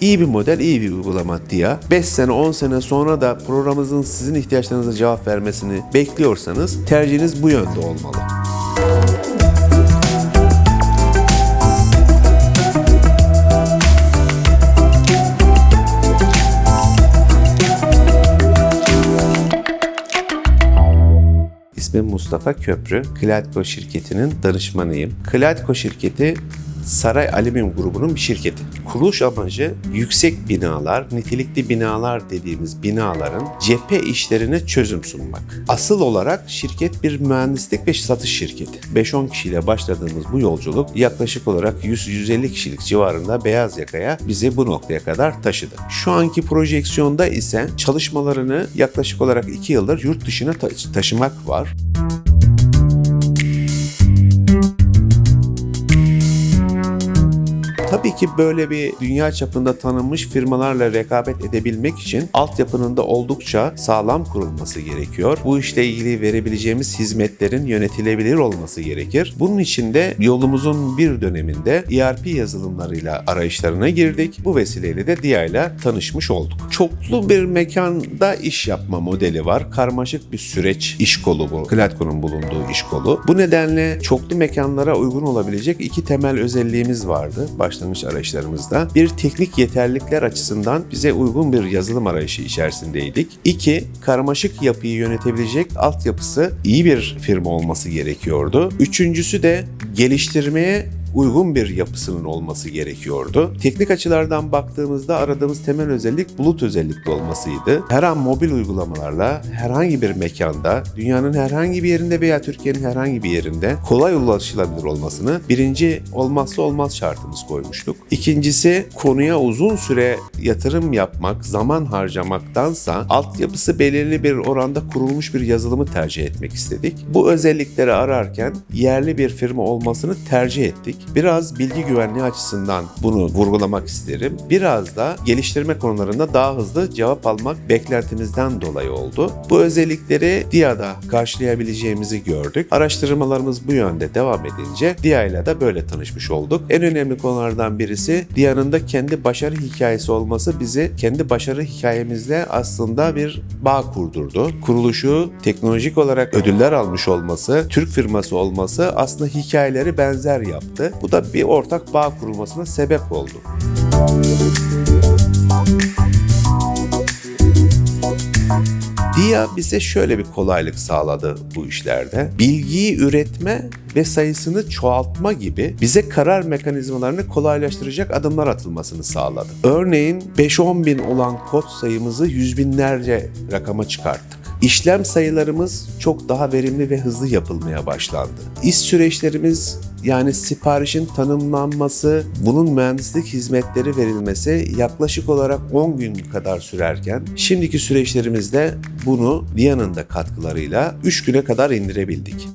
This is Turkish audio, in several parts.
İyi bir model, iyi bir uygulama DIA. 5 sene, 10 sene sonra da programımızın sizin ihtiyaçlarınıza cevap vermesini bekliyorsanız tercihiniz bu yönde olmalı. İsmim Mustafa Köprü. Klatko şirketinin danışmanıyım. Klatko şirketi Saray Alüminyum grubunun bir şirketi. Kuruluş amacı yüksek binalar, nitelikli binalar dediğimiz binaların cephe işlerine çözüm sunmak. Asıl olarak şirket bir mühendislik ve satış şirketi. 5-10 kişiyle başladığımız bu yolculuk yaklaşık olarak 100-150 kişilik civarında beyaz yakaya bizi bu noktaya kadar taşıdı. Şu anki projeksiyonda ise çalışmalarını yaklaşık olarak 2 yıldır yurt dışına ta- taşımak var. Tabii ki böyle bir dünya çapında tanınmış firmalarla rekabet edebilmek için altyapının da oldukça sağlam kurulması gerekiyor. Bu işle ilgili verebileceğimiz hizmetlerin yönetilebilir olması gerekir. Bunun için de yolumuzun bir döneminde ERP yazılımlarıyla arayışlarına girdik. Bu vesileyle de DIA ile tanışmış olduk. Çoklu bir mekanda iş yapma modeli var. Karmaşık bir süreç iş kolu bu. Klatko'nun bulunduğu iş kolu. Bu nedenle çoklu mekanlara uygun olabilecek iki temel özelliğimiz vardı başlangıç arayışlarımızda. Bir teknik yeterlilikler açısından bize uygun bir yazılım arayışı içerisindeydik. İki, karmaşık yapıyı yönetebilecek altyapısı iyi bir firma olması gerekiyordu. Üçüncüsü de geliştirmeye uygun bir yapısının olması gerekiyordu. Teknik açılardan baktığımızda aradığımız temel özellik bulut özellikli olmasıydı. Her an mobil uygulamalarla herhangi bir mekanda, dünyanın herhangi bir yerinde veya Türkiye'nin herhangi bir yerinde kolay ulaşılabilir olmasını birinci olmazsa olmaz şartımız koymuştuk. İkincisi konuya uzun süre yatırım yapmak, zaman harcamaktansa altyapısı belirli bir oranda kurulmuş bir yazılımı tercih etmek istedik. Bu özellikleri ararken yerli bir firma olmasını tercih ettik. Biraz bilgi güvenliği açısından bunu vurgulamak isterim. Biraz da geliştirme konularında daha hızlı cevap almak beklentimizden dolayı oldu. Bu özellikleri DIA'da karşılayabileceğimizi gördük. Araştırmalarımız bu yönde devam edince DIA ile de böyle tanışmış olduk. En önemli konulardan birisi DIA'nın da kendi başarı hikayesi olması bizi kendi başarı hikayemizle aslında bir bağ kurdurdu. Kuruluşu teknolojik olarak ödüller almış olması, Türk firması olması aslında hikayeleri benzer yaptı. Bu da bir ortak bağ kurulmasına sebep oldu. DIA bize şöyle bir kolaylık sağladı bu işlerde. Bilgiyi üretme ve sayısını çoğaltma gibi bize karar mekanizmalarını kolaylaştıracak adımlar atılmasını sağladı. Örneğin 5-10 bin olan kod sayımızı yüz binlerce rakama çıkarttık. İşlem sayılarımız çok daha verimli ve hızlı yapılmaya başlandı. İş süreçlerimiz yani siparişin tanımlanması, bunun mühendislik hizmetleri verilmesi yaklaşık olarak 10 gün kadar sürerken şimdiki süreçlerimizde bunu Dia'nın da katkılarıyla 3 güne kadar indirebildik.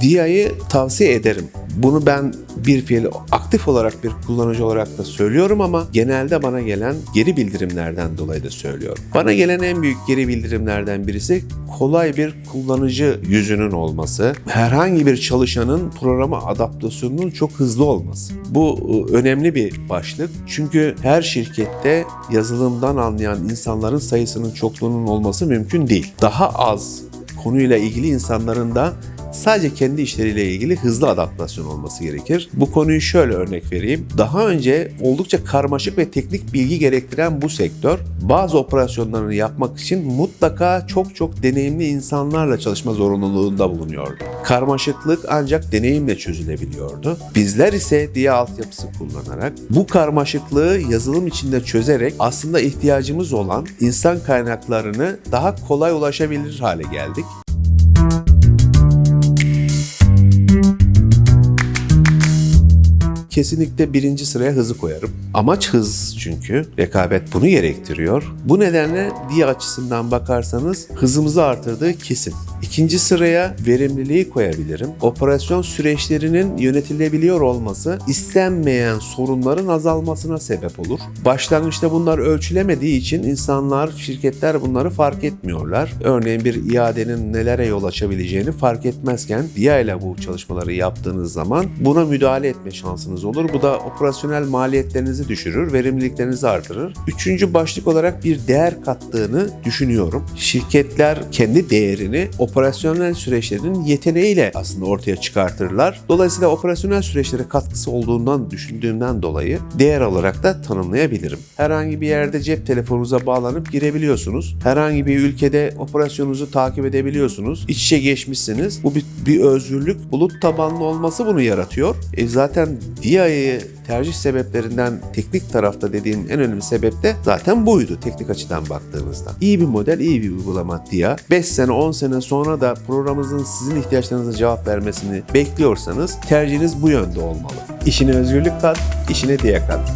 Dia'yı tavsiye ederim. Bunu ben bir fiil aktif olarak bir kullanıcı olarak da söylüyorum ama genelde bana gelen geri bildirimlerden dolayı da söylüyorum. Bana gelen en büyük geri bildirimlerden birisi kolay bir kullanıcı yüzünün olması, herhangi bir çalışanın programa adaptasyonunun çok hızlı olması. Bu e, önemli bir başlık. Çünkü her şirkette yazılımdan anlayan insanların sayısının çokluğunun olması mümkün değil. Daha az konuyla ilgili insanların da sadece kendi işleriyle ilgili hızlı adaptasyon olması gerekir. Bu konuyu şöyle örnek vereyim. Daha önce oldukça karmaşık ve teknik bilgi gerektiren bu sektör bazı operasyonlarını yapmak için mutlaka çok çok deneyimli insanlarla çalışma zorunluluğunda bulunuyordu. Karmaşıklık ancak deneyimle çözülebiliyordu. Bizler ise DIA altyapısı kullanarak bu karmaşıklığı yazılım içinde çözerek aslında ihtiyacımız olan insan kaynaklarını daha kolay ulaşabilir hale geldik. Kesinlikle birinci sıraya hızı koyarım. Amaç hız çünkü. Rekabet bunu gerektiriyor. Bu nedenle diye açısından bakarsanız hızımızı artırdığı kesin. İkinci sıraya verimliliği koyabilirim. Operasyon süreçlerinin yönetilebiliyor olması istenmeyen sorunların azalmasına sebep olur. Başlangıçta bunlar ölçülemediği için insanlar, şirketler bunları fark etmiyorlar. Örneğin bir iadenin nelere yol açabileceğini fark etmezken DIA ile bu çalışmaları yaptığınız zaman buna müdahale etme şansınız olur. Bu da operasyonel maliyetlerinizi düşürür, verimliliklerinizi artırır. Üçüncü başlık olarak bir değer kattığını düşünüyorum. Şirketler kendi değerini operasyonel süreçlerin yeteneğiyle aslında ortaya çıkartırlar. Dolayısıyla operasyonel süreçlere katkısı olduğundan düşündüğümden dolayı değer olarak da tanımlayabilirim. Herhangi bir yerde cep telefonunuza bağlanıp girebiliyorsunuz. Herhangi bir ülkede operasyonunuzu takip edebiliyorsunuz. İç içe geçmişsiniz. Bu bir, bir özgürlük. Bulut tabanlı olması bunu yaratıyor. E zaten DIA'yı tercih sebeplerinden teknik tarafta dediğim en önemli sebep de zaten buydu teknik açıdan baktığınızda. İyi bir model, iyi bir uygulama DIA. 5 sene, 10 sene sonra da programınızın sizin ihtiyaçlarınıza cevap vermesini bekliyorsanız tercihiniz bu yönde olmalı. İşine özgürlük kat, işine DIA kat.